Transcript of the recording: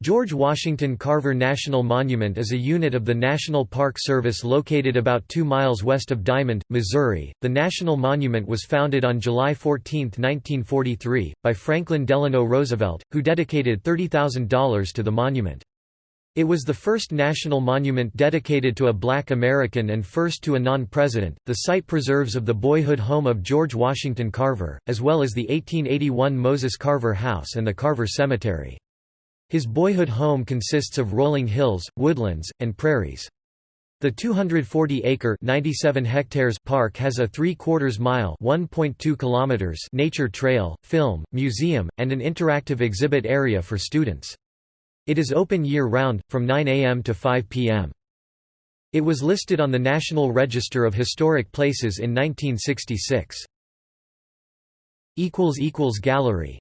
George Washington Carver National Monument is a unit of the National Park Service located about 2 miles west of Diamond, Missouri. The National Monument was founded on July 14, 1943, by Franklin Delano Roosevelt, who dedicated $30,000 to the monument. It was the first national monument dedicated to a black American and first to a non-president. The site preserves of the boyhood home of George Washington Carver, as well as the 1881 Moses Carver House and the Carver Cemetery. His boyhood home consists of rolling hills, woodlands, and prairies. The 240-acre (97 hectares) park has a three-quarters mile (1.2 kilometers) nature trail, film, museum, and an interactive exhibit area for students. It is open year-round, from 9 a.m. to 5 p.m. It was listed on the National Register of Historic Places in 1966. Gallery